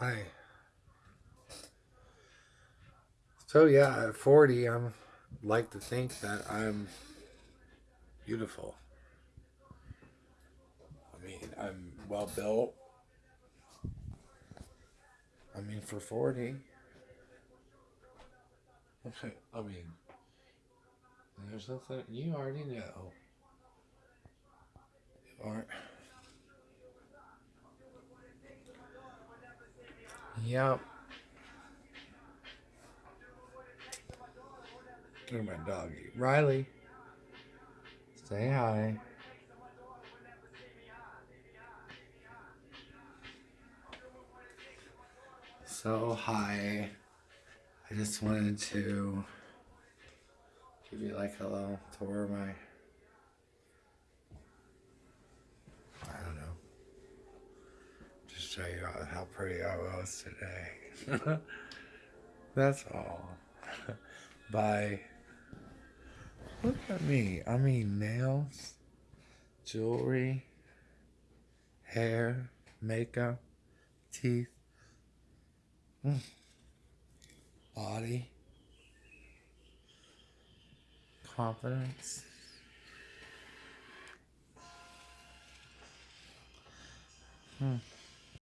Hi. So yeah, at 40, I'm like to think that I'm beautiful. I mean, I'm well built. I mean, for 40. Okay, I mean, there's nothing, you already know. You aren't. Yep. Look at my doggy. Riley. Say hi. So, hi. I just wanted to give you like a little tour of my. I don't know. Just show you how pretty I was today. That's all. Bye. Look at me. I mean, nails, jewelry, hair, makeup, teeth, mm. body, confidence. Hmm.